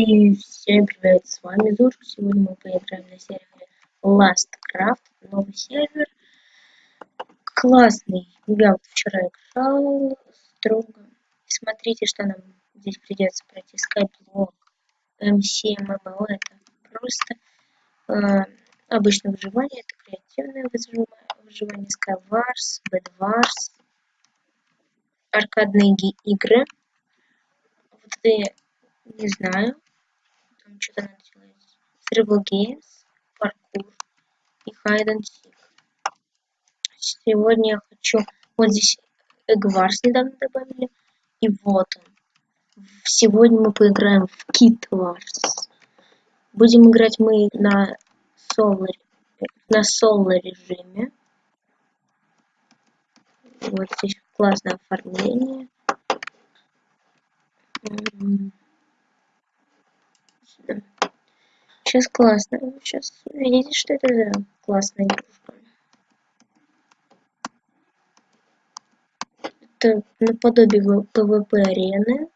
И всем привет, с вами Зур. Сегодня мы поиграем на сервере Lastcraft, новый сервер. Классный. Я вот вчера играл строго. Смотрите, что нам здесь придется пройти. Skyblock, MC, MMO. Это просто э, обычное выживание, это креативное выживание. Skywars, Bedwars, аркадные игры. Вот это не знаю там что-то надо делать. Survival Games, паркур и Hide and Seek. Сегодня я хочу... Вот здесь Эгварс недавно добавили. И вот он. Сегодня мы поиграем в Kit Wars. Будем играть мы на соло, на соло режиме. Вот здесь классное оформление. Сейчас классно. Сейчас видите, что это за классная игрушка. Это наподобие PvP арены.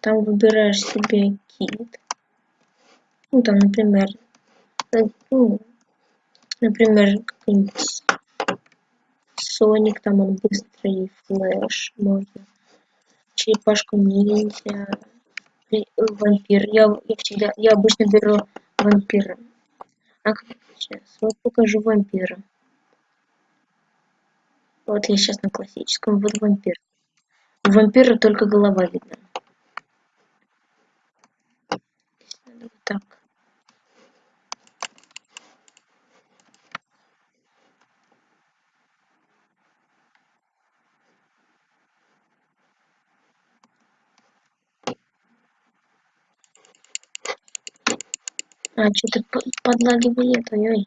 Там выбираешь себе кит. Ну, там, например, ну, например, какой-нибудь Соник, там он быстрый, флэш, можно. Черепашку ниндзя, вампир. Я, я всегда, я обычно беру вампира. А сейчас вот покажу вампира. Вот я сейчас на классическом. Вот вампир. У вампира только голова видна. Вот так. А, что-то подлагивает, ой-ой.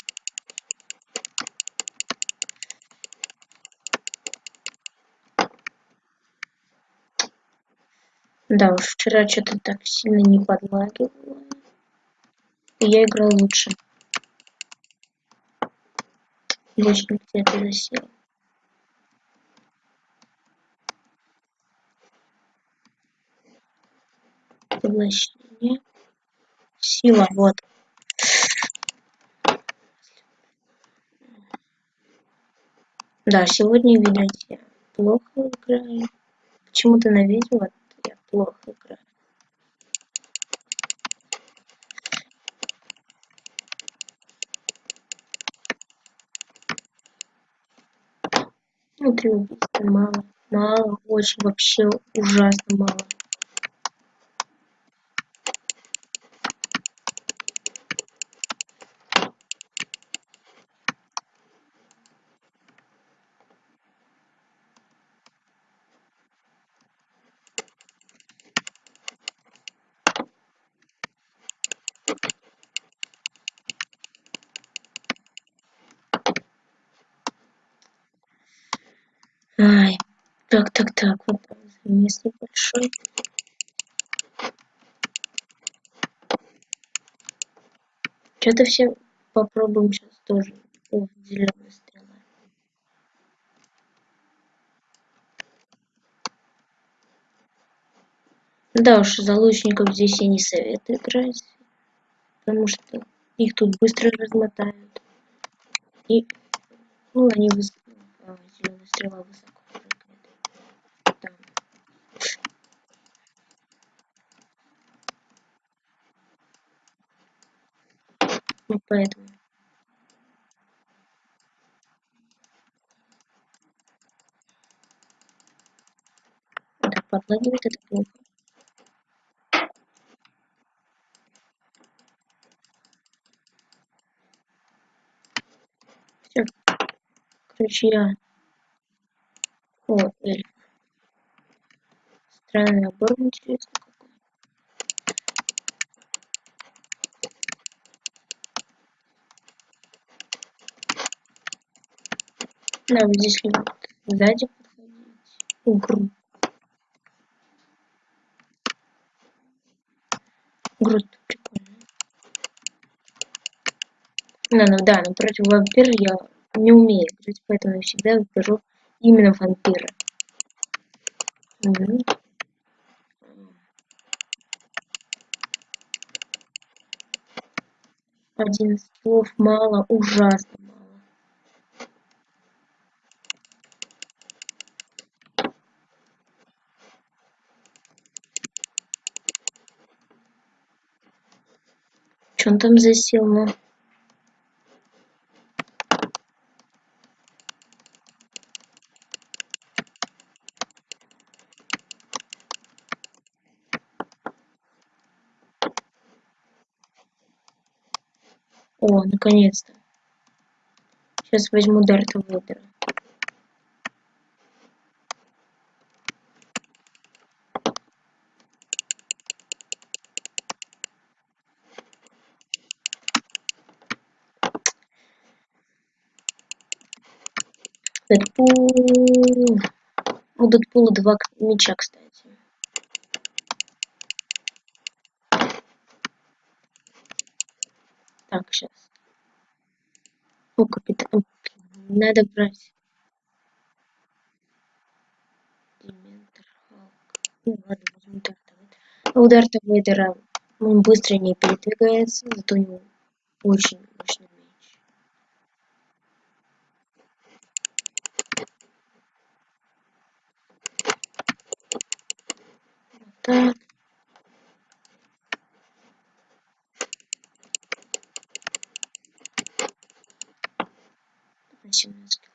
Да уж, вчера что-то так сильно не подлагивало. Я играл лучше. Лучник где-то засел. Поглощение. Сила, вот. Да, сегодня, видать, я плохо играю. Почему-то на видео я плохо играю. Внутри убийства мало. Мало, очень вообще ужасно мало. Ай, так, так, так, вот там замес небольшой. Что-то все попробуем сейчас тоже. О, зеленая стрела. Да уж, за лучников здесь я не советую играть. Потому что их тут быстро размотают. И, ну, они высоко, а, зеленая стрела высоко. Ну, поэтому. Так, подлагивает это плохо. Все. Короче, я... О, эльф. Странный набор, интересно. Нам здесь сзади подходить. Гру. Груд прикольно. Ну, ну да, но против вампира я не умею играть, поэтому я всегда выберу именно вампира. Угу. Один слов мало, ужасно Что он там засел, ну? О, наконец-то. Сейчас возьму Дарта Вейдера. Дэдпул. У Дэдпула два меча, кстати. Так, сейчас. О, капитан. Надо брать. Дементор, Халк. Ну ладно, возьму Дарта Вейдера. У Дарта Вейдера он быстро не передвигается, зато у него очень мощный меч. Вот так. На 17 кило.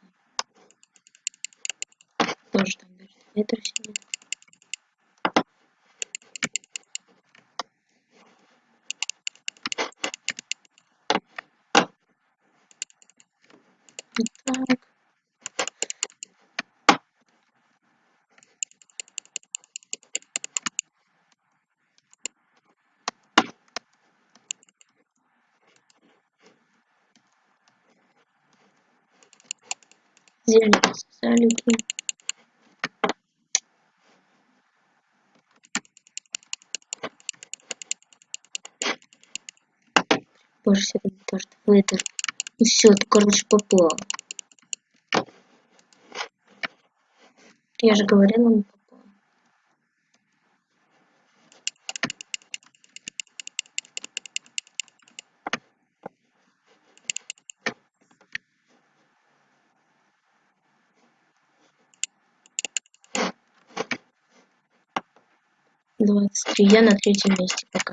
Тоже там Дарт Вейдер сидит. Так. Взяли салюки. Боже, себе Дарт Вейдер. И все, ты, короче, попал. Я же говорила, Двадцать три. Я на третьем месте пока.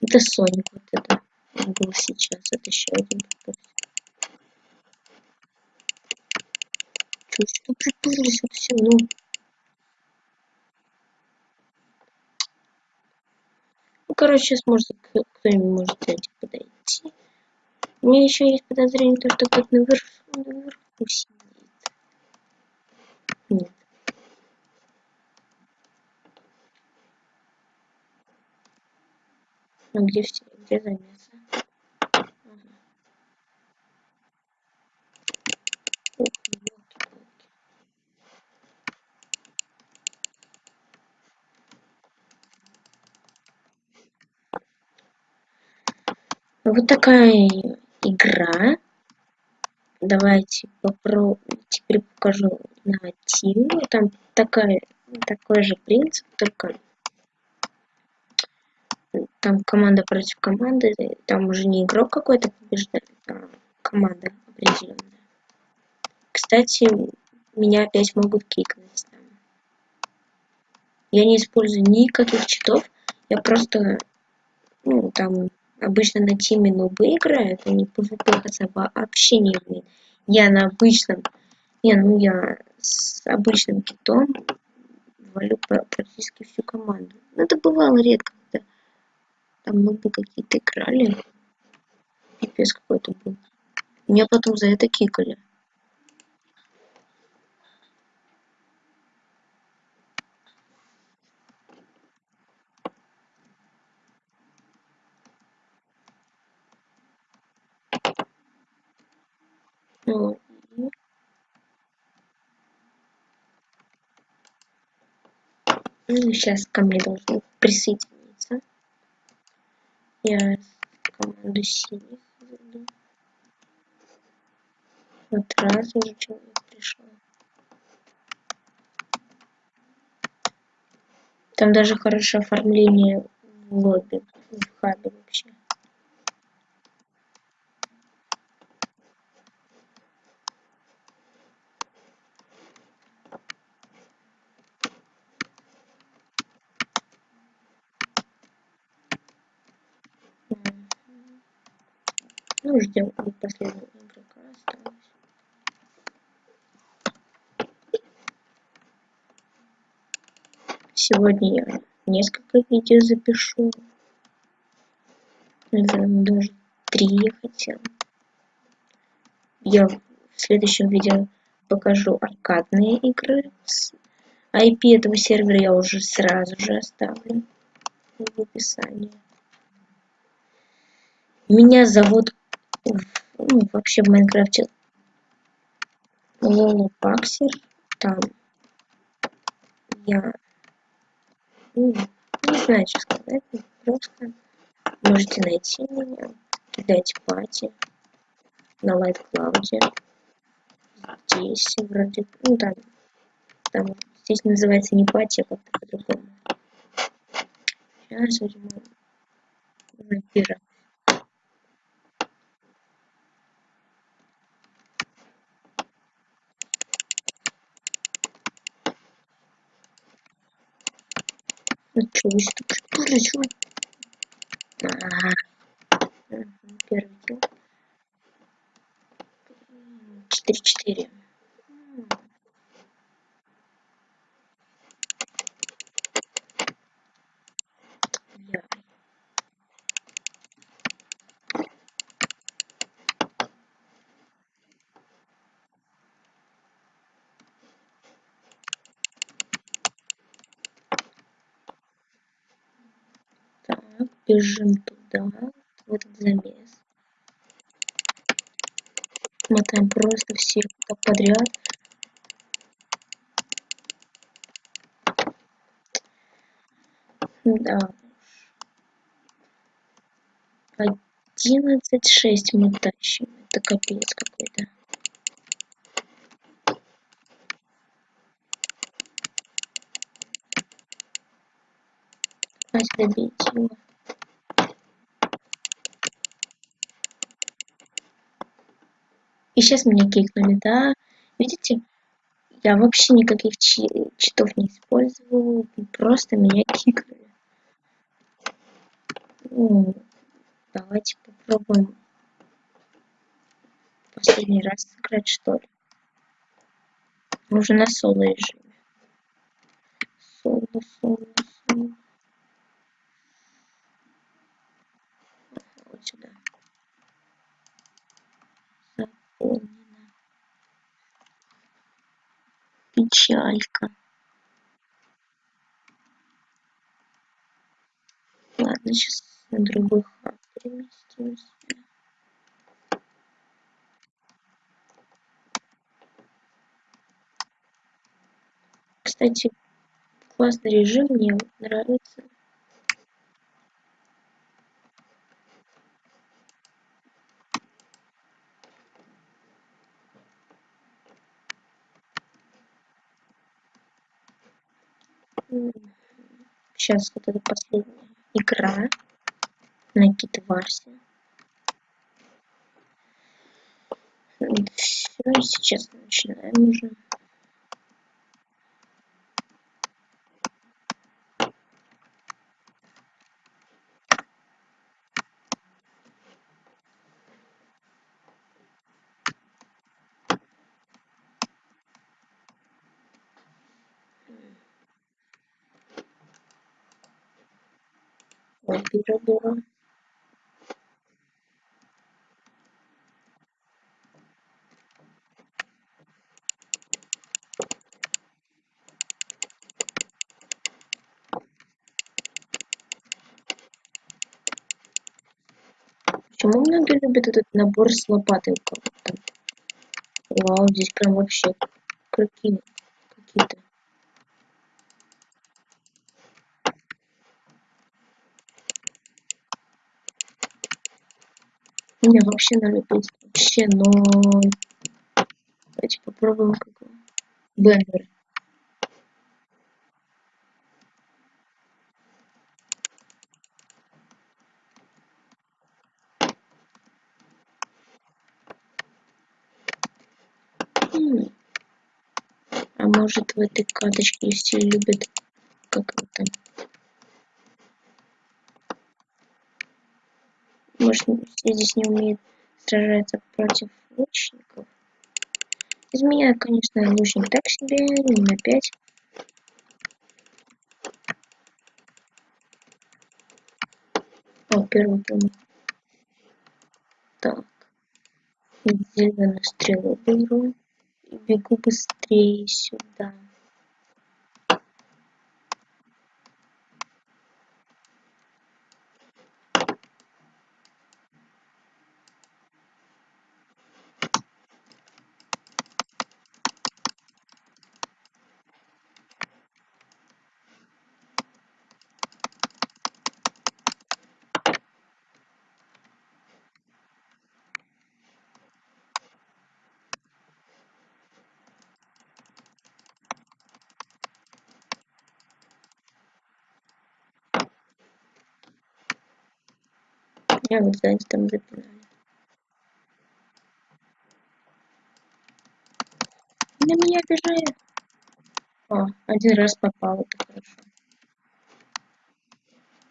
Это Соник вот это был сейчас. Это еще один. Чуть что приплылись вот все, ну. Ну, короче, сейчас может кто-нибудь может сзади подойти. У меня еще есть подозрение, то, что кто-то наверх, наверху сидит. Нет. А где все? Где ёлки-палки. Вот такая игра. Давайте попробуем. Теперь покажу на Тим. Там такая, такой же принцип, только там команда против команды, там уже не игрок какой-то побеждает, а команда определенная. Кстати, меня опять могут кикнуть. Я не использую никаких читов, я просто, ну, там, обычно на тиме нубы играют, они PvP вообще не умеют. Я на обычном, не, ну я с обычным китом валю практически всю команду. Но это бывало редко, там нубы какие-то играли. Пипец какой-то был. Меня потом за это кикали. Ну, ну, сейчас ко мне должны присоединиться. Я команду синих зайду. Вот раз уже человек пришел. Там даже хорошее оформление в лобби, в хабе вообще. Ну, ждем последнего игрока осталось. Сегодня я несколько видео запишу. Наверное, даже три я хотел. Я в следующем видео покажу аркадные игры. IP этого сервера я уже сразу же оставлю в описании. Меня зовут ну, вообще в Майнкрафте Лоло Паксер. Там я ну, не знаю, что сказать. Просто можете найти меня, кидать пати на Light Cloud. Здесь вроде, ну там, там здесь называется не пати, а как-то по-другому. Сейчас возьму вампира. Отлично, прыжу. Первый килл. 4-4. Бежим туда, в этот замес. Мотаем просто всех так подряд. Да. Одиннадцать шесть мы тащим. Это капец какой-то. Добить его. И сейчас меня кикнули, да? Видите? Я вообще никаких читов не использовал, просто меня кикнули. Ну, давайте попробуем последний раз сыграть, что ли. Мы уже на соло режиме. Соло, соло, соло. Вот сюда. Заполнена. Печалька. Ладно, сейчас на другой хаб переместимся. Кстати, классный режим, мне нравится. Сейчас вот эта последняя игра на Китварсе. Все, сейчас начинаем уже. Было. Почему многие любят этот набор с лопатой? Вау, здесь прям вообще какие какие-то. Не, вообще на убийств. Вообще но Давайте попробуем какой. Бендер. Хм. А может в этой карточке все любят как это может здесь не умеют сражаться против лучников. Из меня, конечно, лучник так себе, не на 5. О, первый промах. Так. Зеленую стрелу беру. И бегу быстрее сюда. Я вот сзади там запинали. На меня бежает. О, один раз попал, это хорошо.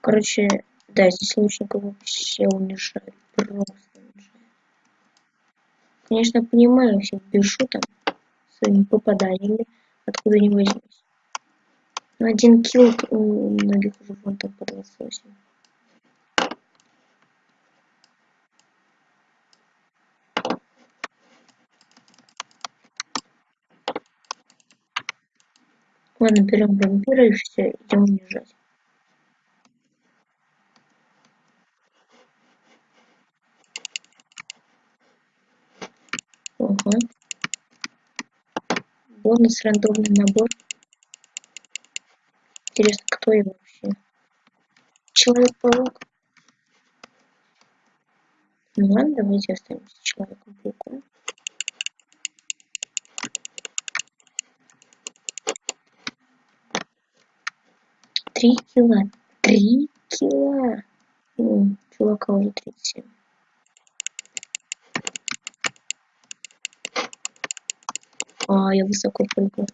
Короче, да, здесь лучников вообще унижают. Просто унижают. Конечно, понимаю, всех бежу там своими попаданиями, откуда не возьмусь. Но один килл у многих уже вон там по 28. Ладно, берем вампира и все, идем унижать. Ага. Бонус рандомный набор. Интересно, кто я вообще? Человек-паук. Ну ладно, давайте останемся Человеком-пауком. Три кило. Три кило. Ну, чувака уже 37. А, я высоко прыгаю.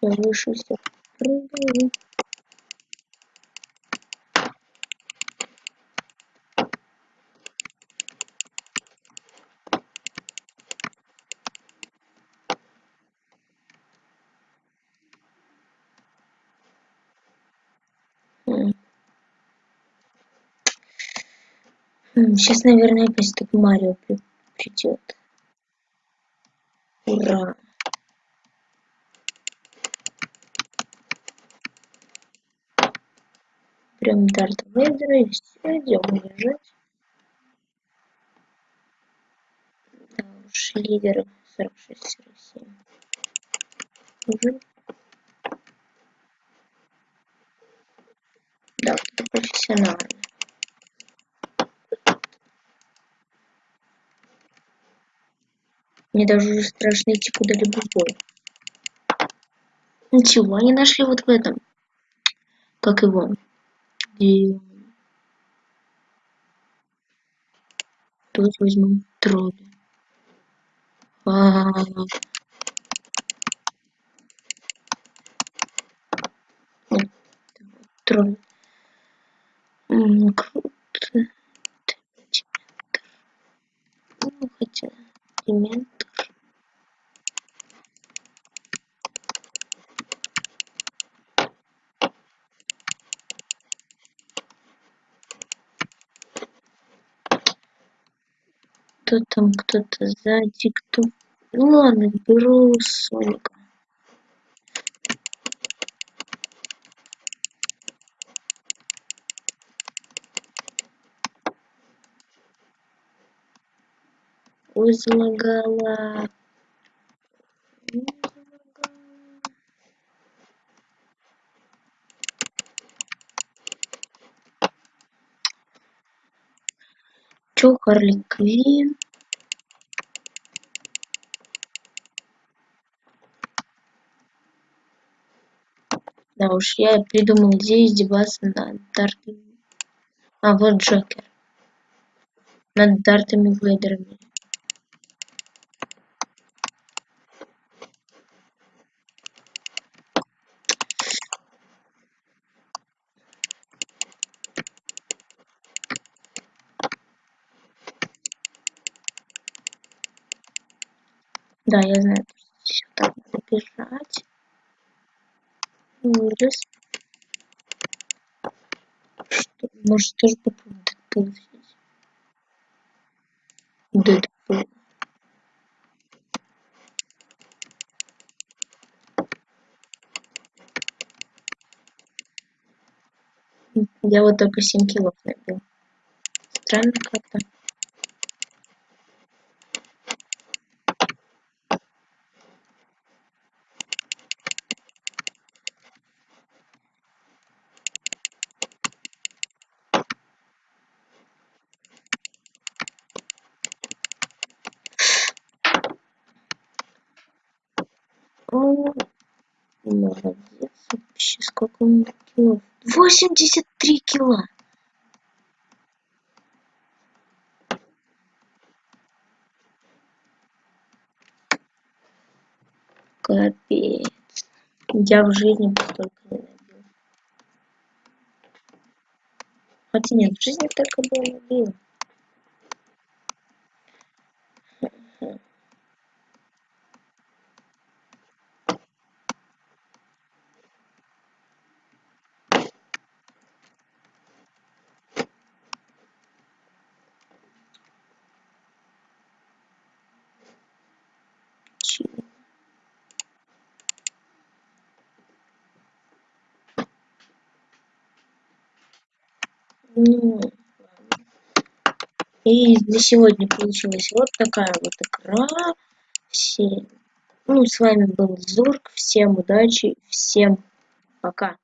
Я выше всех прыгаю. Сейчас, наверное, опять так Марио придет. Ура! Прям Дарт Вейдера и все, идем уезжать. Да уж, лидер 46-47. Уже. Да, профессионально. Мне даже уже страшно идти куда-либо в бой. Ничего, они нашли вот в этом. Как его? Где... Тут возьмем тролли. А -а -а. Нет. Круто. Ну, хотя, именно. Кто там, кто-то сзади, кто... Ну ладно, беру Соника. Ой, залагала. Чё, Харли Квин? а уж я придумал где издеваться над дартами. А вот джокер. Над дартами вейдерами. Да, я знаю, что так надо бежать. Ужас. Что? Может, тоже попробуем Дэдпул взять? Дэдпул. Я вот только 7 килов набил. Странно как-то. О, молодец. Вообще, сколько он килов? 83 кило. Капец. Я в жизни столько не набил. Хотя нет, в жизни только бы набил. Ну, и для сегодня получилась вот такая вот игра. Все. Ну, с вами был Зурк. Всем удачи, всем пока.